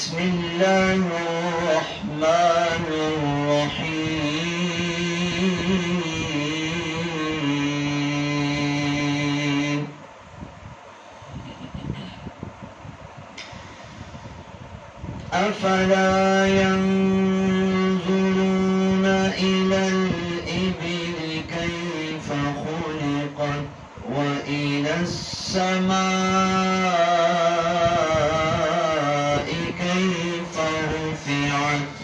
بسم الله الرحمن الرحيم. أفلا رفعت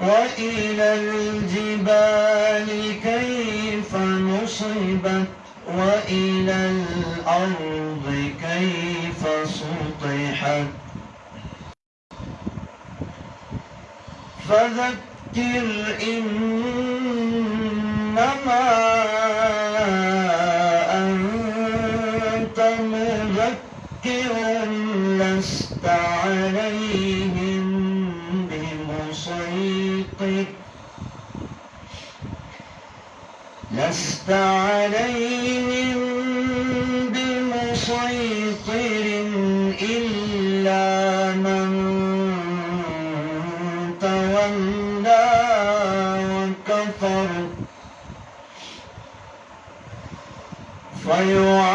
وإلى الجبال كيف نصبت؟ وإلى الأرض كيف سطحت؟ فذكر إنما عليهم بمسيطر. لست عليهم بمسيطر إلا من تولى وكفر. فيعذبه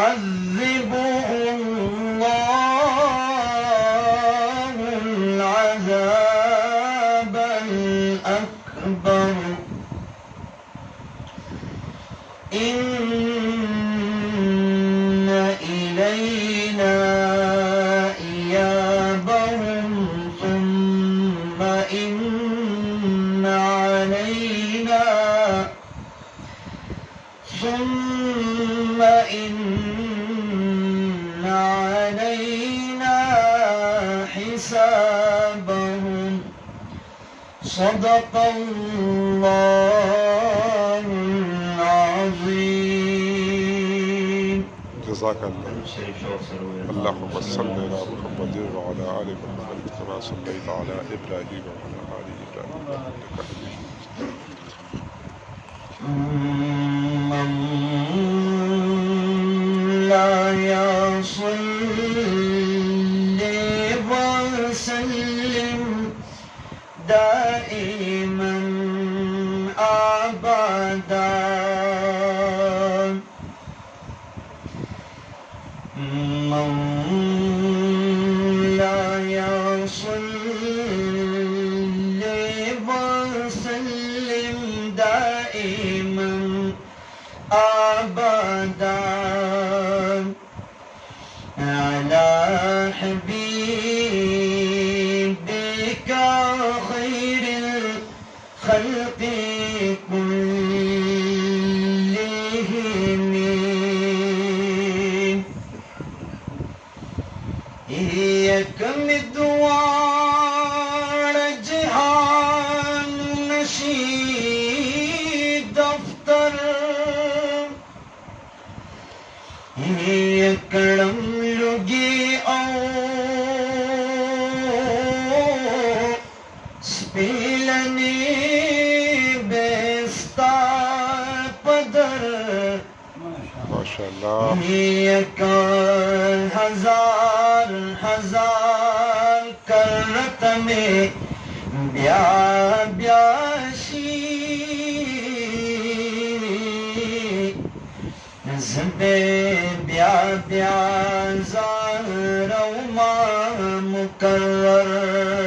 إلينا إيابهم ثم إن علينا ثم إن علينا حسابهم. صدق الله العظيم. جزاك الله. اللهم صل على محمد وعلى آل محمد كما صليت على إبراهيم وعلى آل إبراهيم. على حبيبي سپیلنی بیستا پدر ماشاء اللہ ایک ہزار ہزار کرت میں بیا بیاشی زبے بیا بیا زار ما مقرر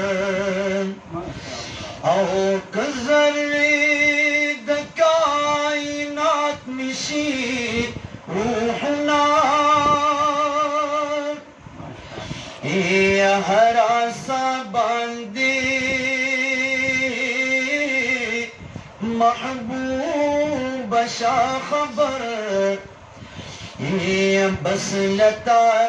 نشی روحنا یا ہرا سا باندی محبوب شا خبر یا بس لتا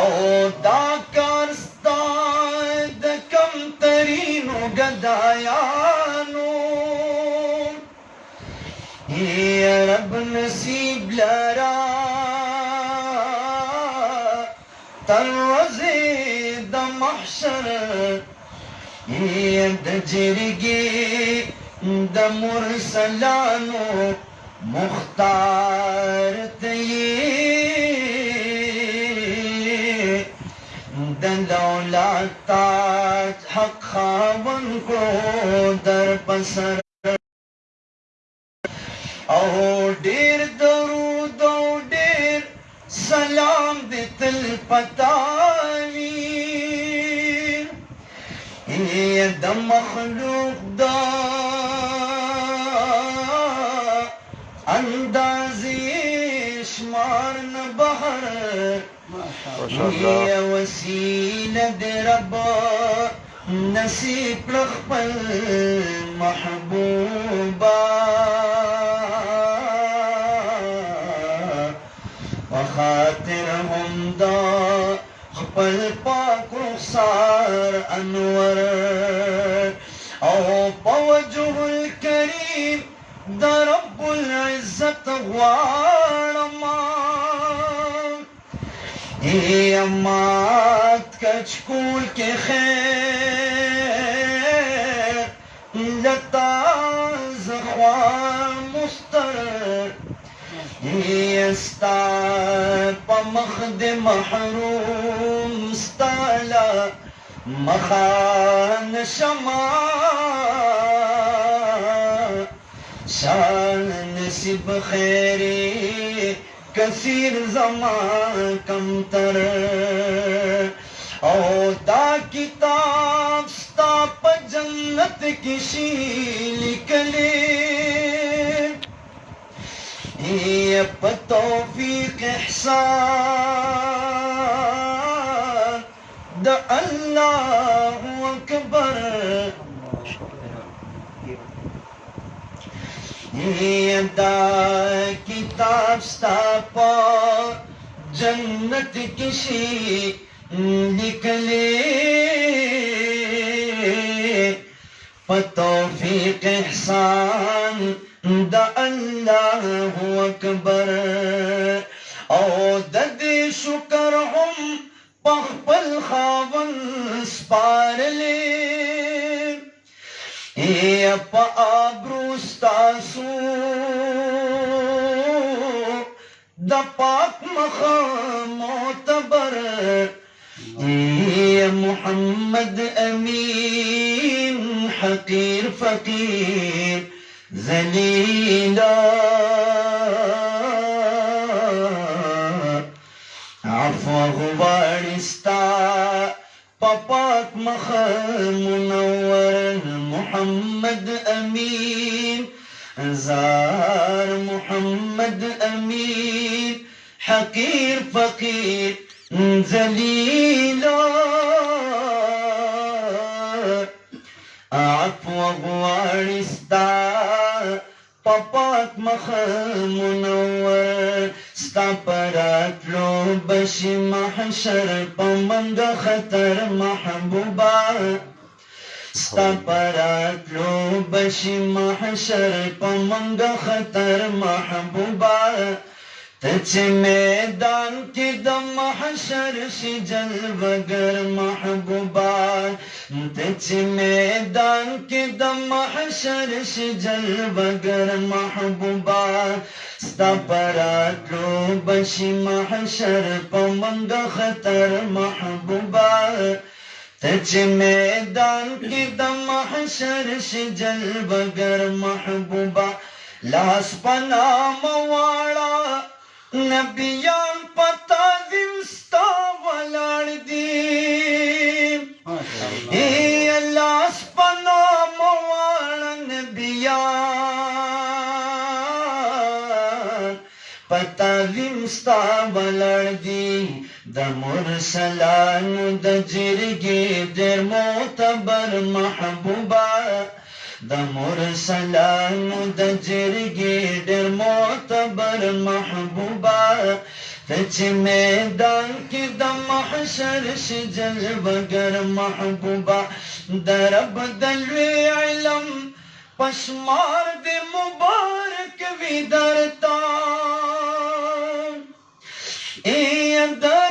أو دا کارستا د کم ترینو گدایانو یا رب نصیب لرا تر وزید محشر. یا د د مرسلانو مختار تی د دولت تاج حق خاون کو در پسر او ډیر درود او ډیر سلام دې تل پتاوي ای د مخلوق دا نه بهر ماشاءالله. یا وسیله دې رب نصیب خپل محبوبا وخاطر هم دا خپل پاک رخسار انور. أو پوجه الكريم دا رب العزة வாழம்மா ஏம்மா கச்கூல் கேர் இந்தத்தாஸ் مستر. يستا بمخد محروم استالا مخان شما شان نصیب خیری کثیر زمان کم تر۔ او دا کتاب ستا پا جنت کشی لکلی یہ پا توفیق احسان۔ دا اللہ اکبر۔ دا کتاب ستا پا جنت کشی نکلے۔ فتوفیق احسان، دا اللہ اکبر۔ او د دې شکر هم پخپل خاون سپارلې اے پا آبروستا سو محمد أمين حقير فقير ذلیلا عفو غبارستا پاک مخا منور امين زار محمد أمين. حقير فقير ذليل عفو استا پاپاک مخ منور. ستا پرات لو بشي محشر پمند خطر محبوبا پراتلو بشی محشر پمنگ خطر محبوبا تچ میدان کی د محشر شي جلوگر محبوبا تچ میدان کی د محشر شي جلوگر محبوبا ستا پراتلو بشي محشر پمنګ خطر محبوبا تچ میدان کی د محشر شجل بگر محبوبا لاس پنا موالا نبیان پتا دمستا ولار دی ای لاس پنا موالا نبیان پتا دمستا ولار دی مرسلانو د جرګې ډېر معتبر محبوبا د مرسلانو د جرګې ډېر معتبر محبوبا ته میدان کې د محشر شي جلوګر محبوبا د رب د لوی علم پشمار دے مبارک بھی درتا اے اندر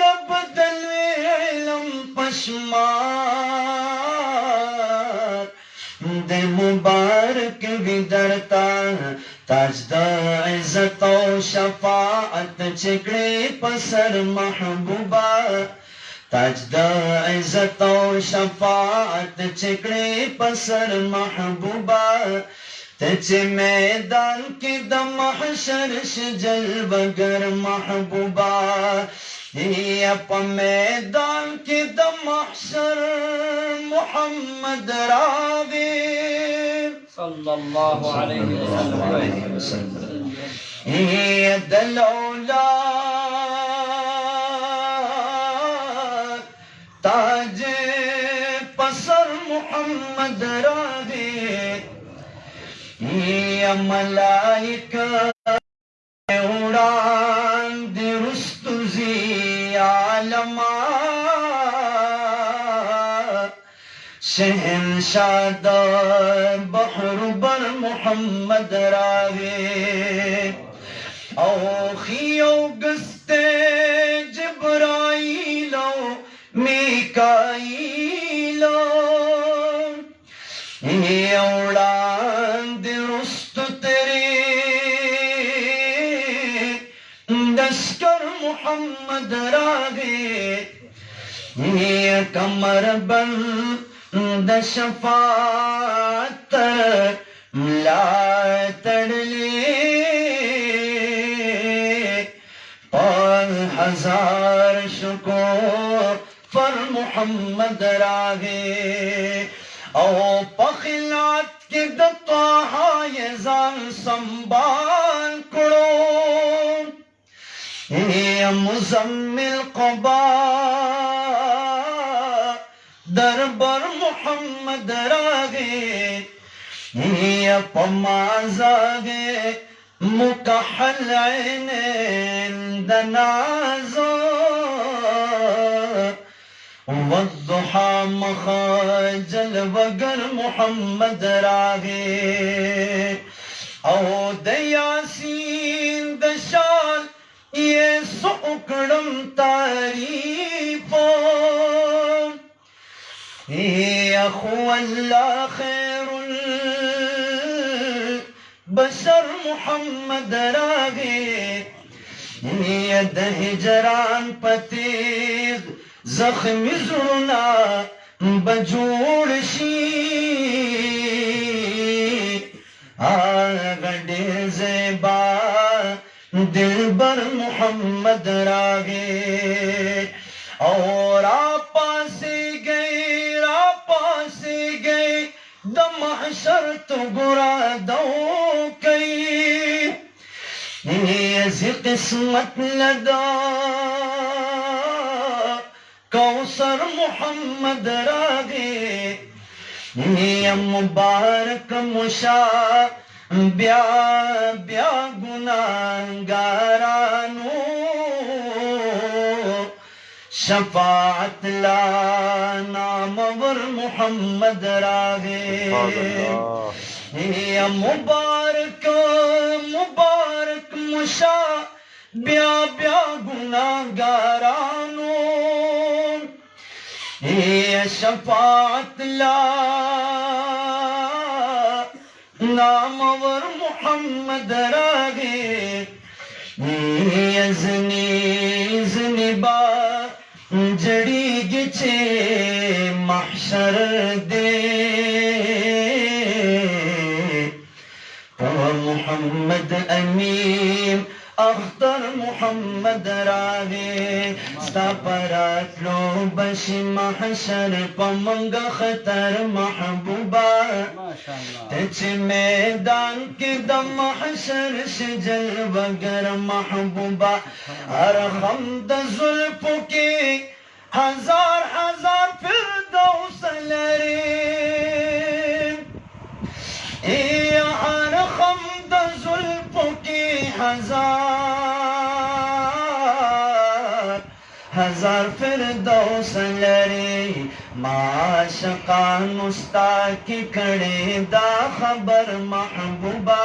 پشمار دے مبارک بھی درتا تاج عزت و شفاعت چکڑے پسر محبوبہ۔ تاج عزت و شفاعت چکڑے پسر محبوبہ۔ تچ میدان کی د محشر شجل بگر محبوبہ۔ په میدان د محشر محمد وسلم یا دلولا تاج پسر محمد راغی یا ملائکہ شہنشاہ دا بحر بر محمد راوی او خیو گستے جبرائیلو میکائیلو اولاد رست تیرے دشکر محمد راگے یہ کمر بن د شفاعت لا تڑلے اور ہزار شکو فر محمد راگے او پخلات کے دتوہا یہ زان سنبال کرو یہ مزمل قبا۔ دربر محمد راگے یہ پمازاگے مکحل عینین دنازو والضحى مخاجل وگر محمد راگے۔ او دیاسین دشال یہ سکڑم تعریفو يا أخو الله خير البشر محمد راغي. يد هجران پتیغ زخم زرنا بجوڑ شی آغا دیر زیبا، دلبر محمد راگے اور آپ گئے دم حشر تو برا دو کئی۔ ایسی قسمت لدا کوثر محمد راگے۔ یا مبارک مشا۔ بیا بیا گناہ گناہگارانو۔ شفاعت لا نامور محمد راگے یا مبارک مبارک مشا بیا بیا گناہگارانو۔ یا شفاعت لا نامور محمد راگے یزنی زنی با جڑی گچے محشر دے۔ محمد امین اختر محمد راگے ستا پراتلو بش محشر پمنگ خطر الله تچ میدان کے دم حشر شجل وگر محبوبہ ہر حمد زلف کے ہزار ہزار فردوس لرے اے ہزار ہزار فردوس لرے معاشقان استا کی کڑے دا خبر محبوبہ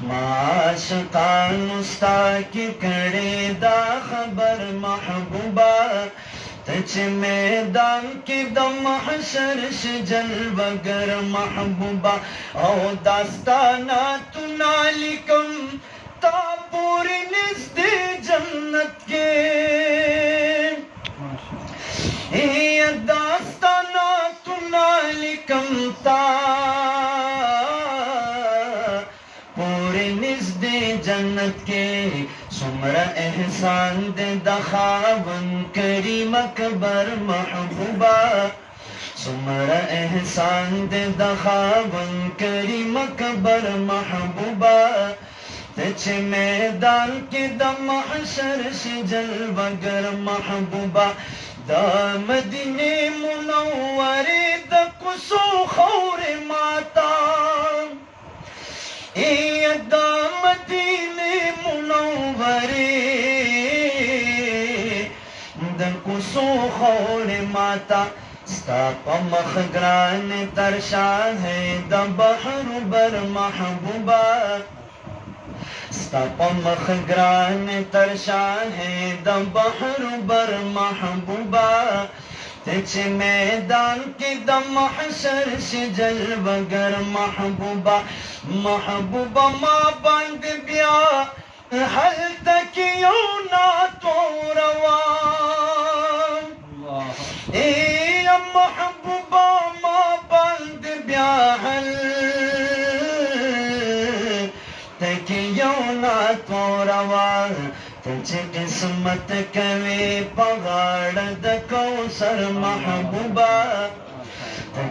معاشقان استا کڑے دا خبر محبوبہ، تچ میدان کی دم حشر شجل بگر محبوبہ، او داستانا تو نالکم تا پوری نزد جنت کے۔ یہ داستانا تو تا پوری نزد جنت کے۔ سمر احسان دے دخاون کریم اکبر محبوبہ۔ سمر احسان دے دخاون کریم اکبر محبوبہ۔ چې میدان کې د محشر شي جلوګر محبوبا د مدینه منورې د کوڅو خورې ماتا ای د مدینه منورې د کوڅو خورې ماتا ستا په مخ ګران تر شاه د بحر بر محبوبا مخ گران ترشاہ بہر بر محبوبہ تجھ میدان کی دم محشر سے جلب گر محبوبہ محبوبہ ماں بند بیا حل تک یوں نات عصمت کوي پغاړ د کوثر محبوبا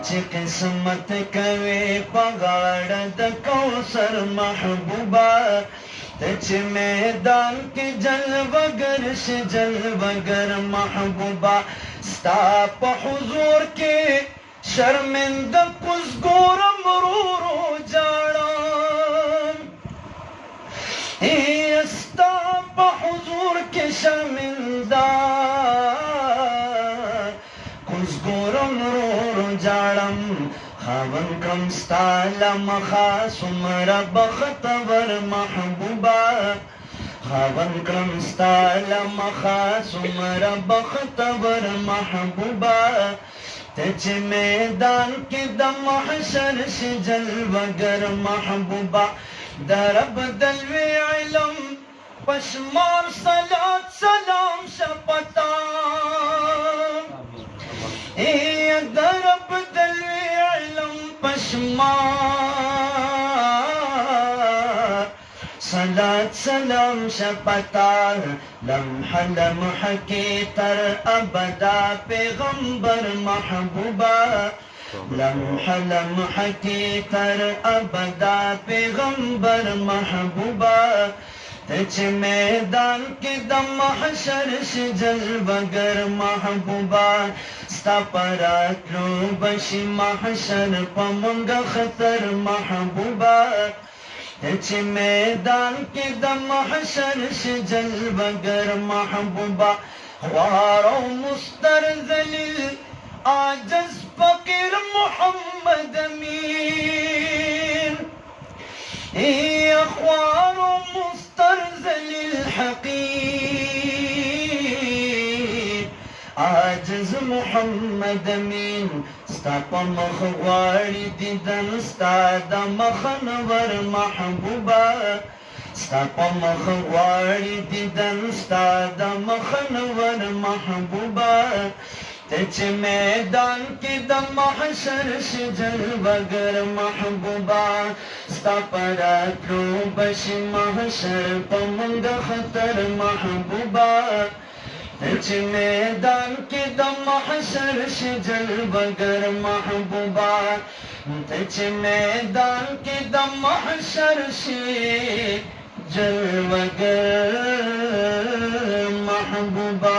چې قسمت کوي پغاړ د کوثر محبوبا چې میدان کې جلوګر شي جلوګر محبوبا ستا په حضور کې شرمنده کم ستال مخا سمر بختور محبوبا. خاون کم ستال مخا سمر بختور محبوبا. تچ میدان کی دم حشر شجل وگر محبوبا. درب دلوی علم پشمار صلات سلام شپتا. اے پشمار صلات سلام شپتا لمح لمح کی تر ابدا پیغمبر محبوبہ لمح لمح کی تر ابدا پیغمبر محبوبہ تچ میدان کی دم حشر شجل بگر محبوبہ ستا پرات لو بشی محشر پمونگا خطر محبوبا چې میدان کی دم محشر ش جلب گر محبوبا خوار أو مستر ذلیل عاجز فقیر محمد امین ای خوار أو مستر ذلیل حقیر عاجز محمد امین ستا په مخ غواړي دیدن ستا د مخنور محبوبه ستا په مخ غواړي دیدن ستا د مخنور محبوبه ته چې میدان کې د محشر شجر وګر محبوبا. ستا پر اترو بش محشر په منګ خطر محبوبا. محبوبہ تچ میدان کی دم حشر شجل بگر محبوبہ تچ میدان کی دم حشر شجل بگر محبوبہ